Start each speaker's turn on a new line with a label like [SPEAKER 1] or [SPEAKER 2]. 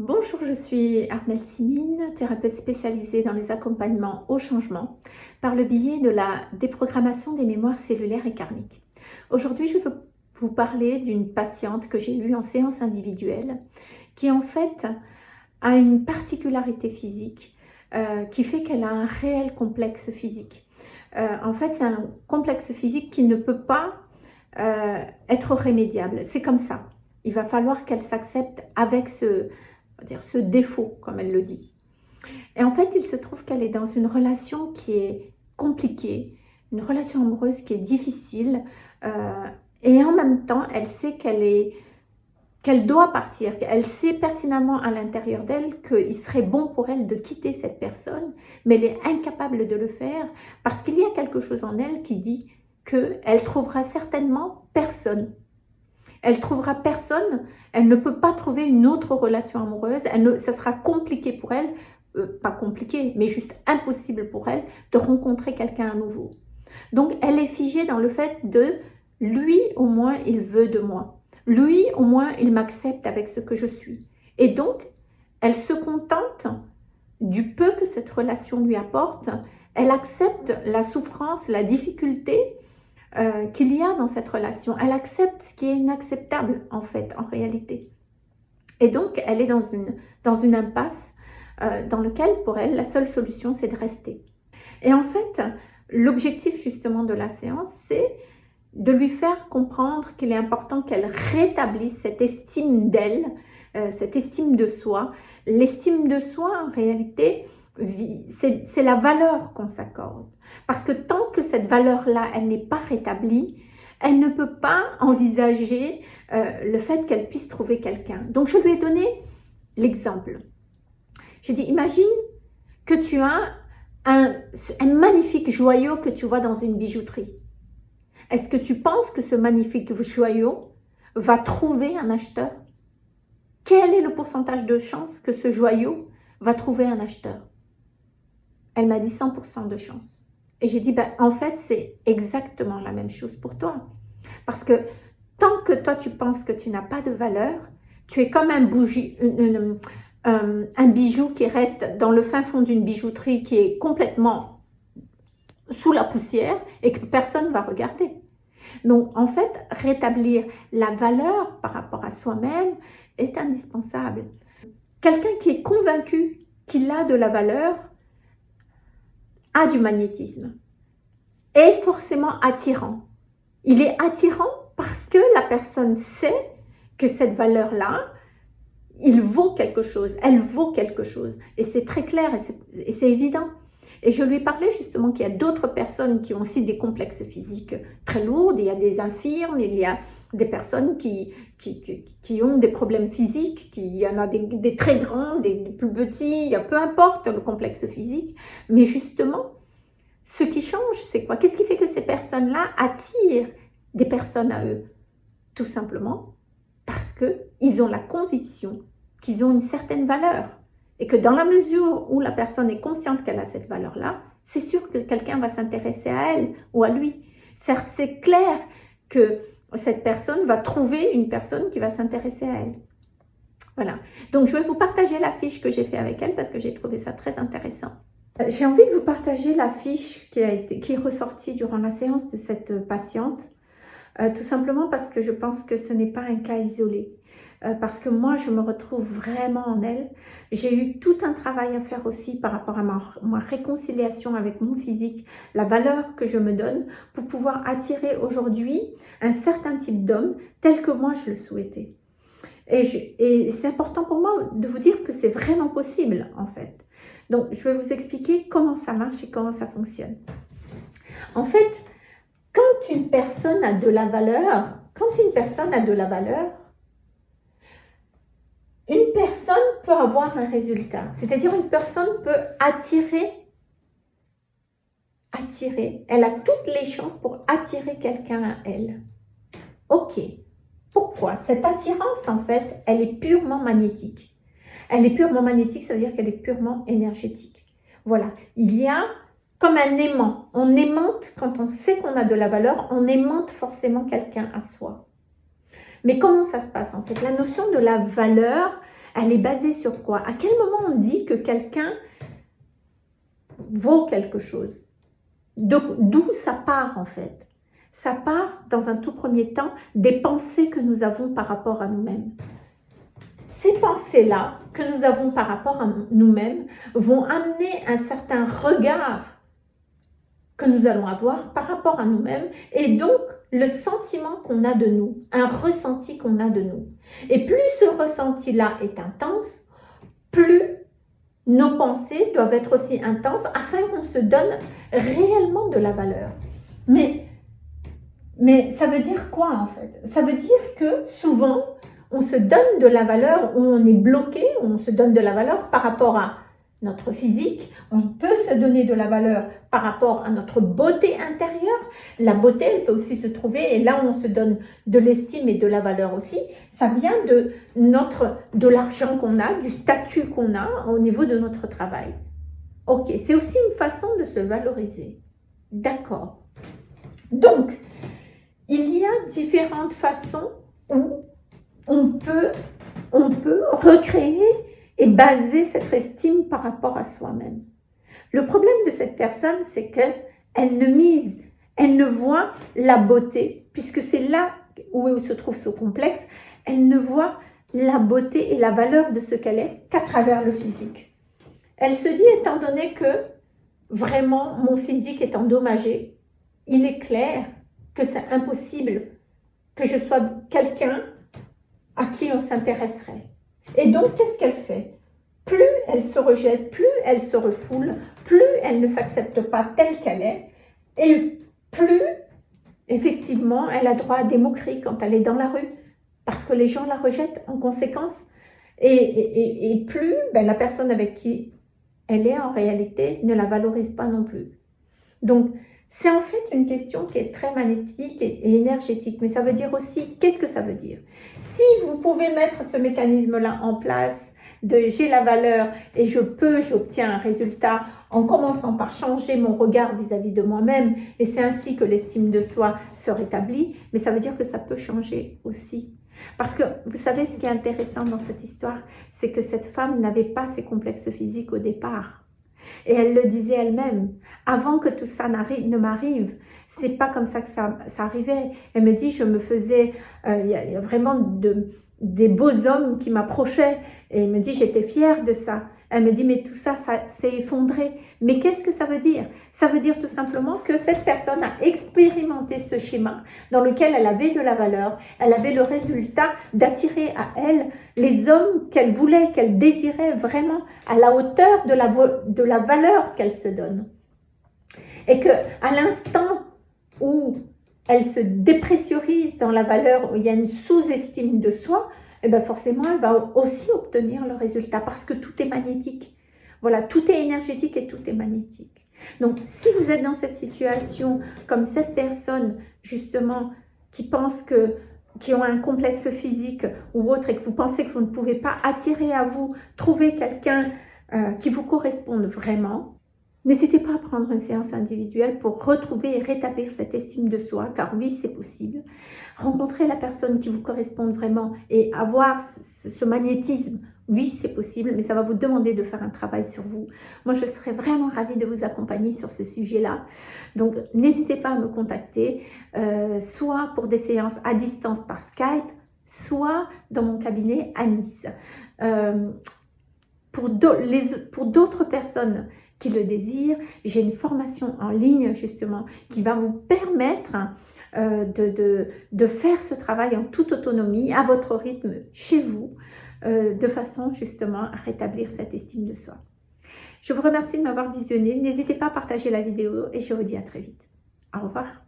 [SPEAKER 1] Bonjour, je suis Armelle Simine, thérapeute spécialisée dans les accompagnements au changement par le biais de la déprogrammation des mémoires cellulaires et karmiques. Aujourd'hui, je veux vous parler d'une patiente que j'ai eue en séance individuelle qui en fait a une particularité physique euh, qui fait qu'elle a un réel complexe physique. Euh, en fait, c'est un complexe physique qui ne peut pas euh, être remédiable. C'est comme ça. Il va falloir qu'elle s'accepte avec ce, dire, ce défaut, comme elle le dit. Et en fait, il se trouve qu'elle est dans une relation qui est compliquée, une relation amoureuse qui est difficile, euh, et en même temps, elle sait qu'elle est qu'elle doit partir, elle sait pertinemment à l'intérieur d'elle qu'il serait bon pour elle de quitter cette personne, mais elle est incapable de le faire parce qu'il y a quelque chose en elle qui dit qu'elle trouvera certainement personne elle trouvera personne, elle ne peut pas trouver une autre relation amoureuse, elle ne, ça sera compliqué pour elle, euh, pas compliqué, mais juste impossible pour elle de rencontrer quelqu'un à nouveau. Donc elle est figée dans le fait de lui au moins il veut de moi, lui au moins il m'accepte avec ce que je suis. Et donc elle se contente du peu que cette relation lui apporte, elle accepte la souffrance, la difficulté, euh, qu'il y a dans cette relation. Elle accepte ce qui est inacceptable en fait, en réalité. Et donc, elle est dans une, impasse euh, dans laquelle, pour elle, la seule solution, c'est de rester. Et en fait, l'objectif justement de la séance, c'est de lui faire comprendre qu'il est important qu'elle rétablisse cette estime d'elle, euh, cette estime de soi. L'estime de soi, en réalité, c'est la valeur qu'on s'accorde. Parce que tant que cette valeur-là, elle n'est pas rétablie, elle ne peut pas envisager euh, le fait qu'elle puisse trouver quelqu'un. Donc, je lui ai donné l'exemple. J'ai dit, imagine que tu as un, un magnifique joyau que tu vois dans une bijouterie. Est-ce que tu penses que ce magnifique joyau va trouver un acheteur? Quel est le pourcentage de chance que ce joyau va trouver un acheteur? Elle m'a dit 100% de chance. Et j'ai dit, ben, en fait, c'est exactement la même chose pour toi. Parce que tant que toi, tu penses que tu n'as pas de valeur, tu es comme un, bougie, un bijou qui reste dans le fin fond d'une bijouterie qui est complètement sous la poussière et que personne ne va regarder. Donc, en fait, rétablir la valeur par rapport à soi-même est indispensable. Quelqu'un qui est convaincu qu'il a de la valeur a du magnétisme, est forcément attirant. Il est attirant parce que la personne sait que cette valeur-là, il vaut quelque chose, elle vaut quelque chose. Et c'est très clair et c'est évident. Et je lui parlais justement qu'il y a d'autres personnes qui ont aussi des complexes physiques très lourds. Il y a des infirmes, il y a des personnes qui, ont des problèmes physiques, qui, il y en a des, très grands, des, plus petits, il peu importe le complexe physique. Mais justement, ce qui change, c'est quoi? Qu'est-ce qui fait que ces personnes-là attirent des personnes à eux? Tout simplement parce qu'ils ont la conviction qu'ils ont une certaine valeur. Et que dans la mesure où la personne est consciente qu'elle a cette valeur-là, c'est sûr que quelqu'un va s'intéresser à elle ou à lui. Certes, c'est clair que cette personne va trouver une personne qui va s'intéresser à elle. Voilà. Donc, je vais vous partager la fiche que j'ai fait avec elle parce que j'ai trouvé ça très intéressant. Euh, j'ai envie de vous partager la fiche qui, a été, qui est ressortie durant la séance de cette patiente. Euh, tout simplement parce que je pense que ce n'est pas un cas isolé. Euh, parce que moi, je me retrouve vraiment en elle. J'ai eu tout un travail à faire aussi par rapport à ma, réconciliation avec mon physique, la valeur que je me donne pour pouvoir attirer aujourd'hui un certain type d'homme tel que moi je le souhaitais. Et, et c'est important pour moi de vous dire que c'est vraiment possible en fait. Donc, je vais vous expliquer comment ça marche et comment ça fonctionne. En fait, quand une personne a de la valeur, quand une personne a de la valeur, une personne peut avoir un résultat. C'est-à-dire une personne peut attirer, attirer. Elle a toutes les chances pour attirer quelqu'un à elle. Ok. Pourquoi? Cette attirance, en fait, elle est purement magnétique. Elle est purement magnétique, ça veut dire qu'elle est purement énergétique. Voilà. Il y a comme un aimant. On aimante, quand on sait qu'on a de la valeur, on aimante forcément quelqu'un à soi. Mais comment ça se passe en fait? La notion de la valeur, Elle est basée sur quoi? À quel moment on dit que quelqu'un vaut quelque chose? D'où ça part en fait? Ça part dans un tout premier temps des pensées que nous avons par rapport à nous-mêmes. Ces pensées-là que nous avons par rapport à nous-mêmes vont amener un certain regard que nous allons avoir par rapport à nous-mêmes et donc le sentiment qu'on a de nous, un ressenti qu'on a de nous. Et plus ce ressenti-là est intense, plus nos pensées doivent être aussi intenses afin qu'on se donne réellement de la valeur. Mais, mais ça veut dire quoi en fait? Ça veut dire que souvent, on se donne de la valeur, on est bloqué, on se donne de la valeur par rapport à notre physique, on peut se donner de la valeur par rapport à notre beauté intérieure. La beauté, elle peut aussi se trouver, et là on se donne de l'estime et de la valeur aussi, ça vient de, notre, de l'argent qu'on a, du statut qu'on a au niveau de notre travail. Ok, c'est aussi une façon de se valoriser. D'accord. Donc, il y a différentes façons où on peut, on peut recréer et baser cette estime par rapport à soi-même. Le problème de cette personne, c'est qu'elle ne mise, elle ne voit la beauté, puisque c'est là où se trouve ce complexe, elle ne voit la beauté et la valeur de ce qu'elle est qu'à travers le physique. Elle se dit, étant donné que vraiment mon physique est endommagé, il est clair que c'est impossible que je sois quelqu'un à qui on s'intéresserait. Et donc, qu'est-ce qu'elle fait? Plus elle se rejette, plus elle se refoule, plus elle ne s'accepte pas telle qu'elle est, et plus, effectivement, elle a droit à des moqueries quand elle est dans la rue, parce que les gens la rejettent en conséquence. Et, plus ben, la personne avec qui elle est en réalité ne la valorise pas non plus. Donc, c'est en fait une question qui est très magnétique et, énergétique, mais ça veut dire aussi, qu'est-ce que ça veut dire? Si vous pouvez mettre ce mécanisme-là en place, de j'ai la valeur et je peux, j'obtiens un résultat en commençant par changer mon regard vis-à-vis de moi-même et c'est ainsi que l'estime de soi se rétablit, mais ça veut dire que ça peut changer aussi. Parce que vous savez ce qui est intéressant dans cette histoire, c'est que cette femme n'avait pas ses complexes physiques au départ. Et elle le disait elle-même, avant que tout ça ne m'arrive, c'est pas comme ça que ça, arrivait. Elle me dit, je me faisais, euh, vraiment de, des beaux hommes qui m'approchaient. Et me dit, j'étais fière de ça. Elle me dit, mais tout ça, ça s'est effondré. Mais qu'est-ce que ça veut dire? Ça veut dire tout simplement que cette personne a expérimenté ce schéma dans lequel elle avait de la valeur, elle avait le résultat d'attirer à elle les hommes qu'elle voulait, qu'elle désirait vraiment à la hauteur de la, de la valeur qu'elle se donne. Et que à l'instant où elle se dépressurise dans la valeur, où il y a une sous-estime de soi, et eh bien forcément, elle va aussi obtenir le résultat parce que tout est magnétique. Voilà, tout est énergétique et tout est magnétique. Donc, si vous êtes dans cette situation, comme cette personne, justement, qui pense que qui ont un complexe physique ou autre et que vous pensez que vous ne pouvez pas attirer à vous, trouver quelqu'un euh, qui vous corresponde vraiment, N'hésitez pas à prendre une séance individuelle pour retrouver et rétablir cette estime de soi, car oui, c'est possible. Rencontrer la personne qui vous correspond vraiment et avoir ce magnétisme, oui, c'est possible, mais ça va vous demander de faire un travail sur vous. Moi, je serais vraiment ravie de vous accompagner sur ce sujet-là. Donc, n'hésitez pas à me contacter, euh, soit pour des séances à distance par Skype, soit dans mon cabinet à Nice. Euh, pour d'autres personnes qui le désirent, j'ai une formation en ligne justement qui va vous permettre euh, de, de, faire ce travail en toute autonomie, à votre rythme, chez vous, euh, de façon justement à rétablir cette estime de soi. Je vous remercie de m'avoir visionné. N'hésitez pas à partager la vidéo et je vous dis à très vite. Au revoir.